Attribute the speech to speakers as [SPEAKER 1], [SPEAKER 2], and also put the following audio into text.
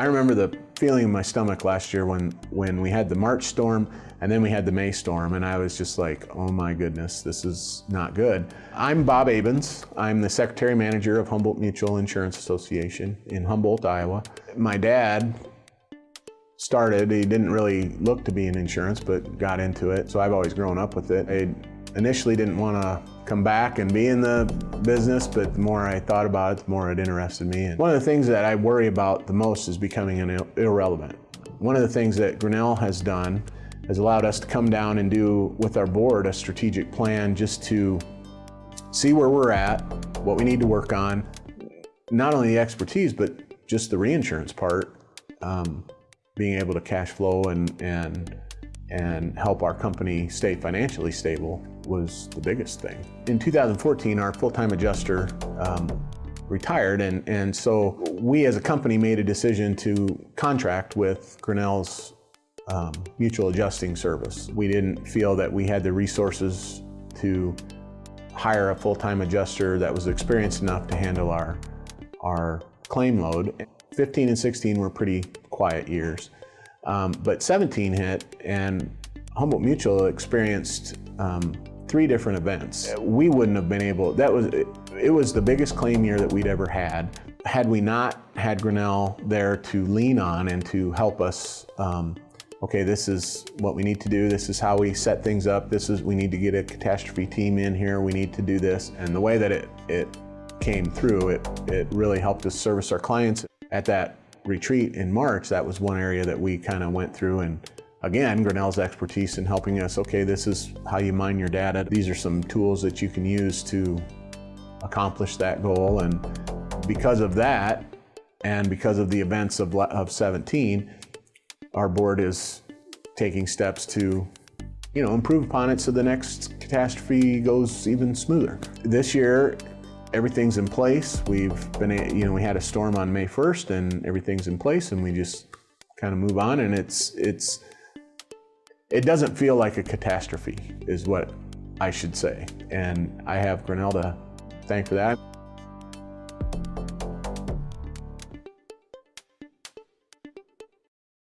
[SPEAKER 1] I remember the feeling in my stomach last year when, when we had the March storm and then we had the May storm and I was just like, oh my goodness, this is not good. I'm Bob Abens. I'm the Secretary Manager of Humboldt Mutual Insurance Association in Humboldt, Iowa. My dad started, he didn't really look to be in insurance, but got into it. So I've always grown up with it. I initially didn't want to come back and be in the business, but the more I thought about it, the more it interested me. And one of the things that I worry about the most is becoming an irrelevant. One of the things that Grinnell has done has allowed us to come down and do with our board a strategic plan just to see where we're at, what we need to work on, not only the expertise, but just the reinsurance part, um, being able to cash flow and, and and help our company stay financially stable was the biggest thing. In 2014, our full-time adjuster um, retired, and, and so we as a company made a decision to contract with Grinnell's um, mutual adjusting service. We didn't feel that we had the resources to hire a full-time adjuster that was experienced enough to handle our, our claim load. 15 and 16 were pretty quiet years. Um, but 17 hit and Humboldt Mutual experienced um, three different events. We wouldn't have been able, that was, it, it was the biggest claim year that we'd ever had. Had we not had Grinnell there to lean on and to help us, um, okay, this is what we need to do, this is how we set things up, this is, we need to get a catastrophe team in here, we need to do this. And the way that it, it came through, it, it really helped us service our clients. At that retreat in March, that was one area that we kind of went through and again, Grinnell's expertise in helping us, okay, this is how you mine your data. These are some tools that you can use to accomplish that goal. And because of that, and because of the events of, of 17, our board is taking steps to you know, improve upon it so the next catastrophe goes even smoother. This year, everything's in place. We've been, you know, we had a storm on May 1st and everything's in place and we just kind of move on and it's, it's, it doesn't feel like a catastrophe is what I should say. And I have Grinnell to thank for that.